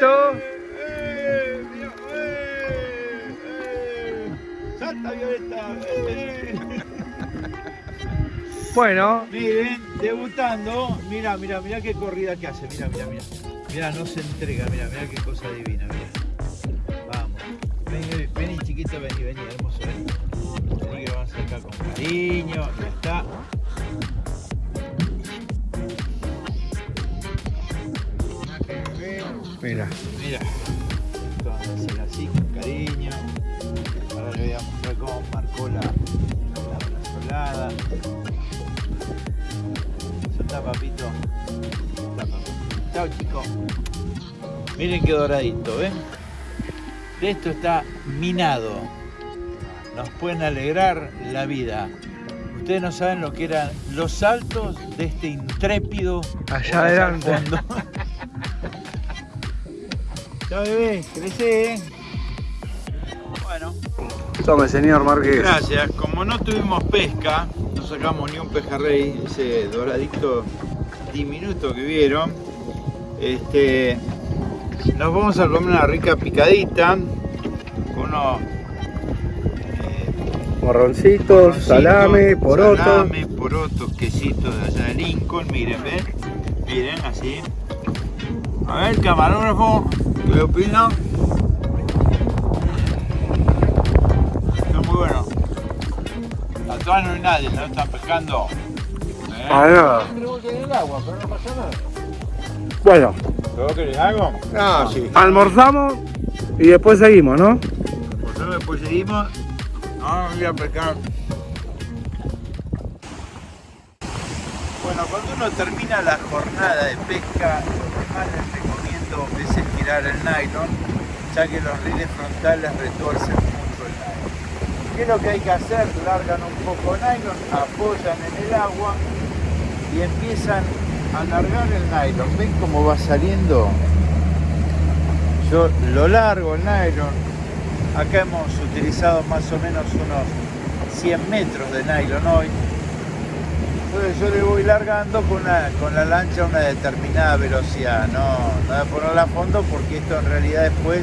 Doradito. ¡Eh! ¡eh! ¡Eh! Salta Violeta. Bueno, Miren, debutando. Mira, mira, mira qué corrida que hace. Mira, mira, mira. Mira, no se entrega. Mira, mira qué cosa divina. Mira. Vamos. Vení, vení, chiquito, vení, vení, hermoso. Vení, vení que vamos a sacar con cariño. Ya está. Mira. Mira. Esto vamos a hacer así con cariño. Ahora le voy a mostrar cómo marcó la, la. Soltá, papito. Soltá, papito. Chao, chicos. Miren qué doradito, ¿ven? De esto está minado. Nos pueden alegrar la vida. Ustedes no saben lo que eran los saltos de este intrépido Allá adelante. Ya bebé, crecé, ¿eh? Bueno, Tome, señor Marqués. gracias. Como no tuvimos pesca, no sacamos ni un pejerrey, ese doradito diminuto que vieron. Este, nos vamos a comer una rica picadita con unos eh, Morroncitos, Morroncitos, salame, poroto. Salame, porotos, quesitos de allá de Lincoln, miren, ven. Miren, así. A ver, camarógrafo, ¿qué opina? Está muy bueno. Atrás no hay nadie, no están pescando. ¿Eh? Ah, no. El agua, pero no pasa nada. Bueno, ¿Pero vos querés algo? Ah, sí. almorzamos y después seguimos, ¿no? Nosotros después seguimos. Ahora me voy a pescar. Bueno, cuando uno termina la jornada de pesca, lo que más les es estirar el nylon, ya que los riles frontales retuercen mucho el nylon. ¿Qué es lo que hay que hacer? Largan un poco nylon, apoyan en el agua y empiezan a largar el nylon. ¿Ven cómo va saliendo? Yo lo largo el nylon. Acá hemos utilizado más o menos unos 100 metros de nylon hoy. Entonces yo le voy largando con, la lancha a una determinada velocidad. No, no voy a ponerla a fondo porque esto en realidad después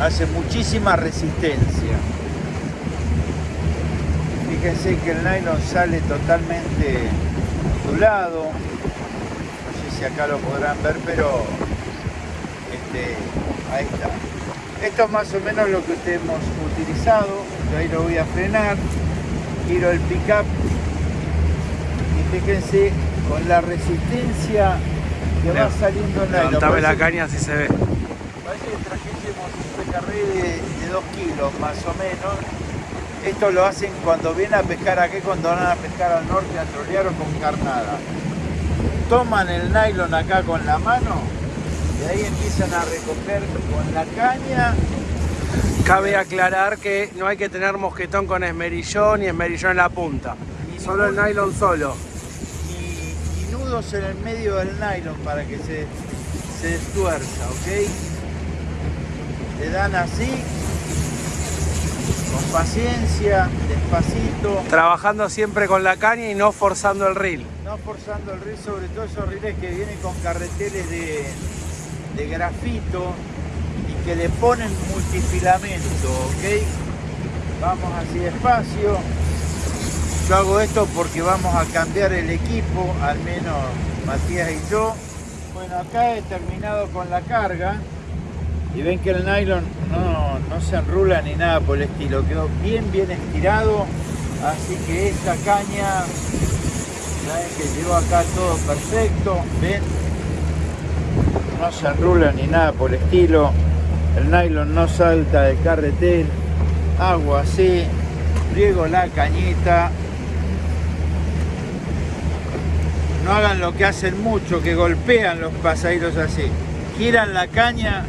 hace muchísima resistencia. Fíjense que el nylon sale totalmente ondulado. No sé si acá lo podrán ver, pero este, ahí está. Esto es más o menos lo que hemos utilizado. Yo ahí lo voy a frenar. Giro el pick-up. Fíjense con la resistencia que va saliendo el nylon. Levantame la caña si se ve. Parece que trajésemos un pejerrey de 2 kilos más o menos. Esto lo hacen cuando vienen a pescar aquí, cuando van a pescar al norte, a trolear o con carnada. Toman el nylon acá con la mano y ahí empiezan a recoger con la caña. Cabe aclarar que no hay que tener mosquetón con esmerillón y esmerillón en la punta. Solo el nylon solo. En el medio del nylon para que se, se destuerza, ¿ok? Le dan así, con paciencia, despacito, Trabajando siempre con la caña y no forzando el reel. no forzando el reel, sobre todo esos riles que vienen con carreteles de, de grafito y que le ponen multifilamento, ¿ok? Vamos así despacio. Yo hago esto porque vamos a cambiar el equipo, al menos Matías y yo. Bueno, acá he terminado con la carga. Y ven que el nylon no, no se enrula ni nada por el estilo, quedó bien bien estirado, así que esta caña, saben que llegó acá todo perfecto, ven, no se enrula ni nada por el estilo, el nylon no salta de carretel, hago así, pliego la cañita, no hagan lo que hacen mucho, que golpean los pasajeros así, giran la caña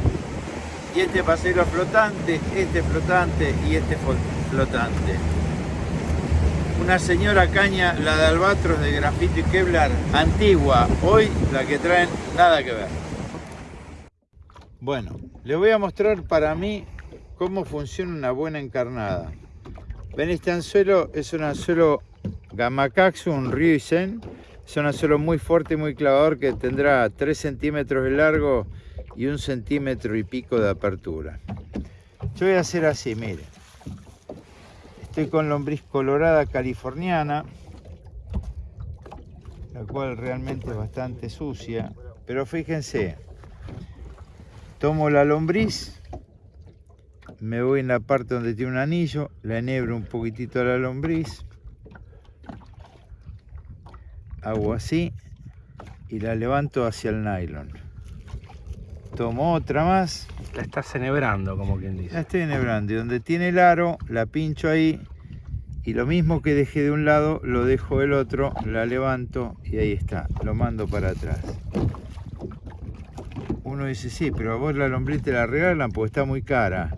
y este pasajeros flotante, este flotante y este flotante. Una señora caña, la de albatros de grafito y Kevlar, antigua, hoy la que traen nada que ver. Bueno, les voy a mostrar para mí cómo funciona una buena encarnada. Ven, este anzuelo es un anzuelo Gamacaxum Ryusen. Es un anzuelo muy fuerte y muy clavador que tendrá 3 centímetros de largo y un centímetro y pico de apertura. Yo voy a hacer así, mire. Estoy con lombriz colorada californiana, la cual realmente es bastante sucia. Pero fíjense, tomo la lombriz, me voy en la parte donde tiene un anillo, la enhebro un poquitito a la lombriz, hago así y la levanto hacia el nylon. Tomo otra más. La estás enhebrando, como quien La dice. estoy enhebrando y donde tiene el aro la pincho ahí y lo mismo que dejé de un lado lo dejo del otro, la levanto y ahí está, lo mando para atrás. Uno dice, sí, pero a vos la lombriz te la regalan porque está muy cara.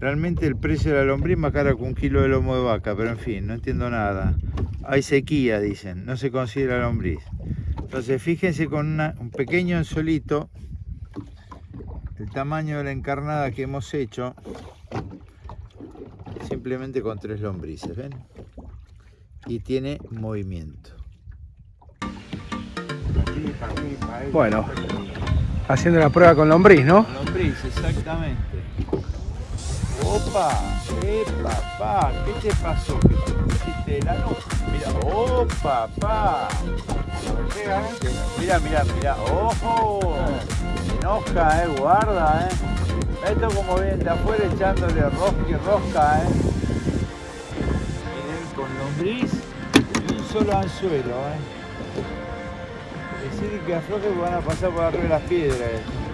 Realmente el precio de la lombriz más cara que un kilo de lomo de vaca, pero en fin, no entiendo nada. Hay sequía, dicen, no se consigue la lombriz. Entonces fíjense con una- un pequeño anzuelito, el tamaño de la encarnada que hemos hecho, simplemente con tres lombrices, ¿ven? Y tiene movimiento. Bueno, haciendo la prueba con lombriz, ¿no? Lombriz, exactamente. Opa, eh, papá, ¿qué te pasó? ¿Que te pusiste el? Mira, oh, papá. Mira, mira, mira, ojo. Se enoja, eh, guarda, eh. Esto como viene de afuera echándole rosca y rosca, eh. Miren, con lombriz y un solo anzuelo, eh. Decir que afloje van a pasar por arriba de las piedras. eh.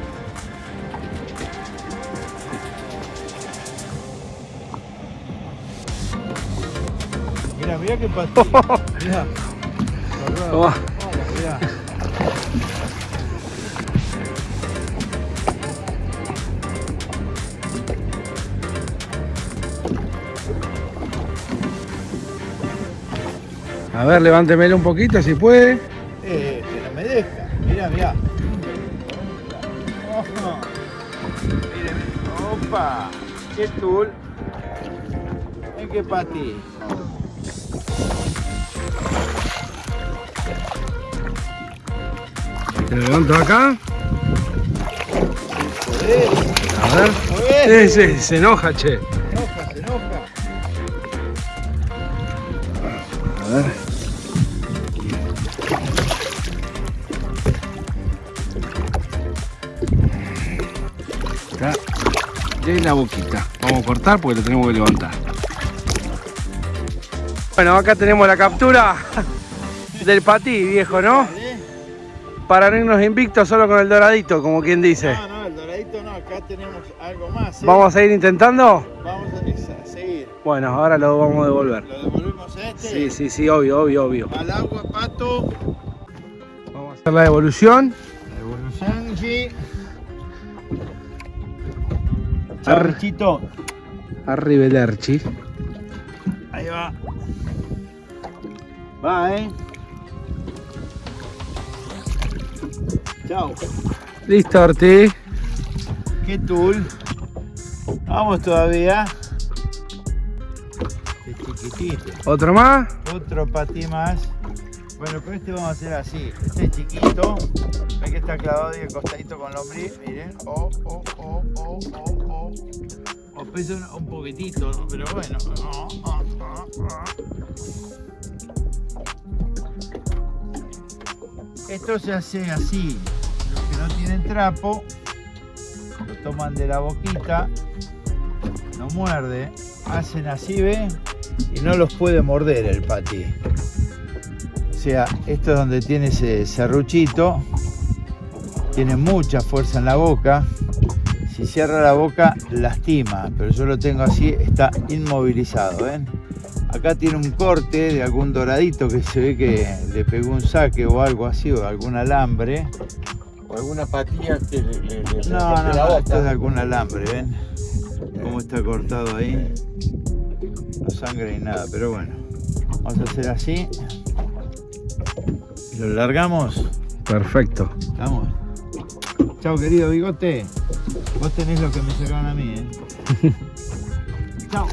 Mira, mira qué pastilla. Mira. Oh. Mira. A ver, levántemelo un poquito si puede. Eh, pero me deja. Mira, mira. Ojo. Mire, mire. Opa. Qué tul. Ven que pati. Te levanto acá. A ver. Sí, sí, se enoja, che. Se enoja, se enoja. A ver. Está de la boquita. Vamos a cortar porque lo tenemos que levantar. Bueno, acá tenemos la captura del patí, viejo, ¿no? Para no irnos invictos solo con el doradito, como quien dice. No, no, el doradito no. Acá tenemos algo más. ¿eh? ¿Vamos a ir intentando? Vamos a, seguir. Bueno, ahora lo vamos a devolver. Lo devolvemos a este. Sí, sí, sí, obvio, obvio, obvio. Al agua, pato. Vamos a hacer la devolución. Devolución, sí. Ar- Chao, bichito. Arrivederci. Ahí va. Va, eh. Chao. Listo, Orti. Qué tool. Vamos todavía. Este chiquitito. ¿Otro más? Otro patí más. Bueno, con este vamos a hacer así. Este es chiquito. Ven que está clavado y el costadito con lombriz. Miren. Oh, oh, oh, oh, oh, oh. O pesa un, un poquitito, ¿no? pero bueno. Oh, oh, oh, Esto se hace así. Los que no tienen trapo, lo toman de la boquita, no muerde, hacen así, ¿ven? Y no los puede morder el patí. O sea, esto es donde tiene ese serruchito, tiene mucha fuerza en la boca. Si cierra la boca, lastima, pero yo lo tengo así, está inmovilizado, ¿ven? Acá tiene un corte de algún doradito que se ve que le pegó un saque o algo así, o algún alambre. O alguna patilla que le, le, le No, no, la no, esto es de algún alambre, ¿ven? Cómo está cortado ahí. No sangra ni nada, pero bueno. Vamos a hacer así. Lo largamos. Perfecto. Vamos. Chao, querido bigote. Vos tenés lo que me sacaron a mí, ¿eh? Chao.